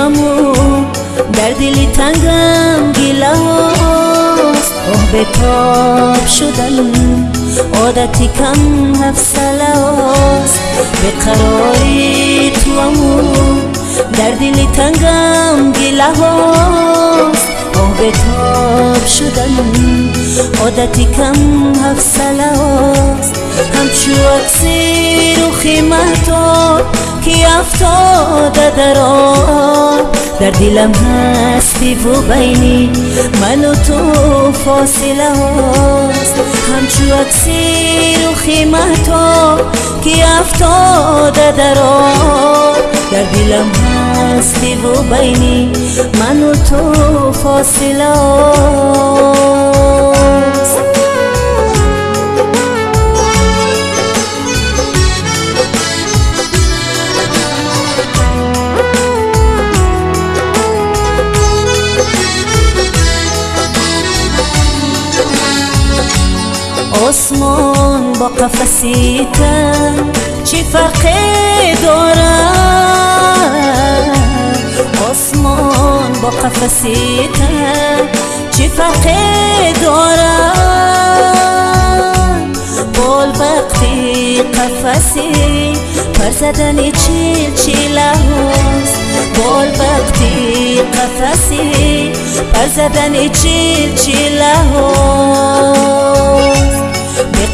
تو امو در دلی تنگم گیله هاست آه به تاب شدن عادتی کم حفصله هاست به قراری تو امو در دلی تنگم گیله هاست آه به تاب شدن عادتی کم حفصله هاست همچو اکسی رو خیمتو کی افتاده در در دلم هستی و بینی من و تو فاصله هاست. همچو اکسی رو خیمتو کی افتاده در در دلم هستی و بینی من و تو فاصله هاست. آسمان با قفسی چی فرقی داره آسمان با قفسی چی فرقی داره بال وقتی قفسی پر زدن چیل چیله هست بال وقتی قفسی پر زدن چیل چیله هست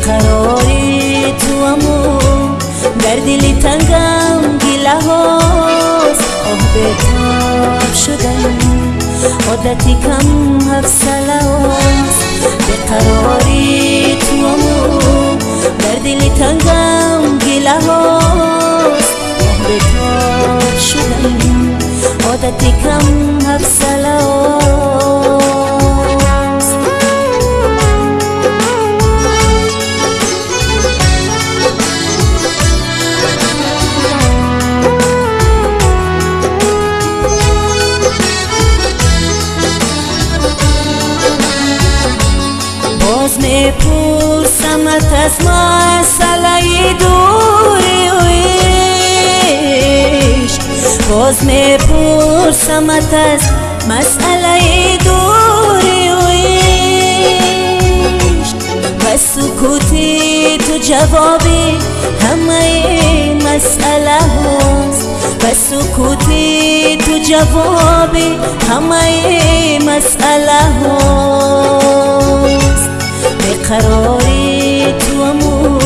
قراری تو امو در دلی تنگم گیله هاست. آه به تاب شدن. عادتی کم حفصله هاست. به قراری تو امو در دلی تنگم گیله هاست. آه به تاب شدن. عادتی کم میپرسمت از مسئله دوری و عشق. باز میپرسمت از مسئله دوری و عشق. و سکوتی تو جوابی همه مسئله هست. و سکوتی تو جوابی همه مسئله هست. قراری تو امو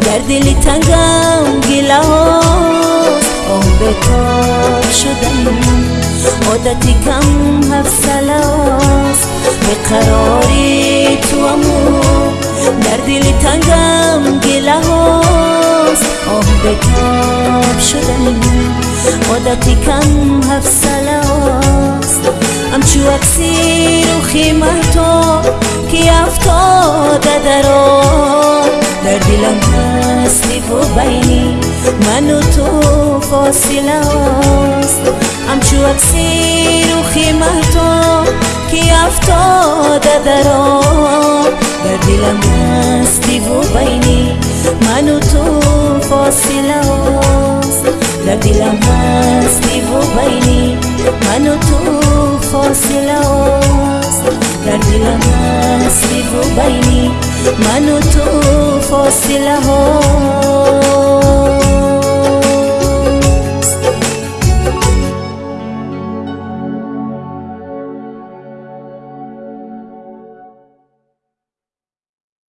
در دلی تنگم گیله هاست. آه به تاب شدن. عادتی کم هاست. به قراری تو امو در دلی تنگم گیله هاست. آه به تاب شدن. عادتی کم هاست همچو اکسی رو خیمتو کی افتاده در در دلم هستی و بینی من و تو فاصله هاست همچو اکسی رو خیمتو کی افتاده در هاست در دلم هستی و بینی من و تو فاصله در دلم هستی و بینی من و تو فاصله هاست